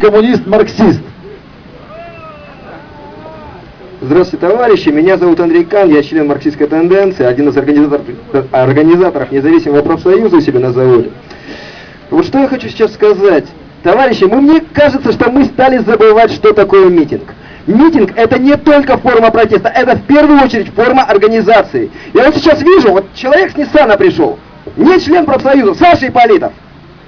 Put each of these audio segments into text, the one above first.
коммунист-марксист. Здравствуйте, товарищи. Меня зовут Андрей Кан, я член марксистской тенденции, один из организаторов, организаторов независимого профсоюза у себя на заводе. Вот что я хочу сейчас сказать. Товарищи, мы, мне кажется, что мы стали забывать, что такое митинг. Митинг это не только форма протеста, это в первую очередь форма организации. Я вот сейчас вижу, вот человек с Ниссана пришел, не член профсоюза, Саша Ипполитов.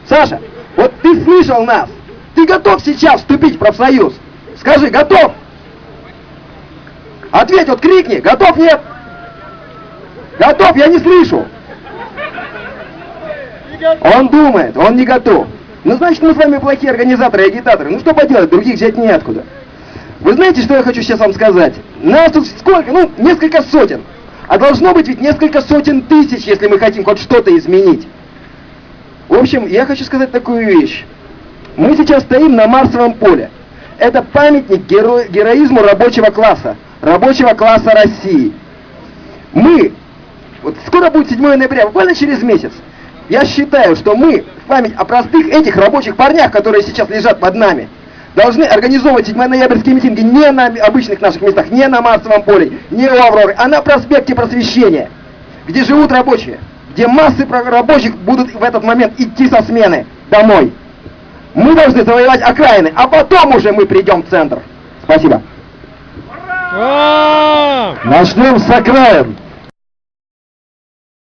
Саша, вот ты слышал нас, ты готов сейчас вступить в профсоюз? Скажи, готов? Ответь, вот крикни, готов, нет? Готов, я не слышу. Он думает, он не готов. Ну, значит, мы с вами плохие организаторы и агитаторы. Ну, что поделать, других взять неоткуда. Вы знаете, что я хочу сейчас вам сказать? Нас тут сколько? Ну, несколько сотен. А должно быть ведь несколько сотен тысяч, если мы хотим хоть что-то изменить. В общем, я хочу сказать такую вещь. Мы сейчас стоим на Марсовом поле. Это памятник геро героизму рабочего класса, рабочего класса России. Мы, вот скоро будет 7 ноября, буквально через месяц, я считаю, что мы в память о простых этих рабочих парнях, которые сейчас лежат под нами, должны организовывать 7 ноябрьские митинги не на обычных наших местах, не на Марсовом поле, не у Авроры, а на проспекте Просвещения, где живут рабочие, где массы рабочих будут в этот момент идти со смены домой. Мы должны завоевать окраины, а потом уже мы придем в центр. Спасибо. Начнем с окраин.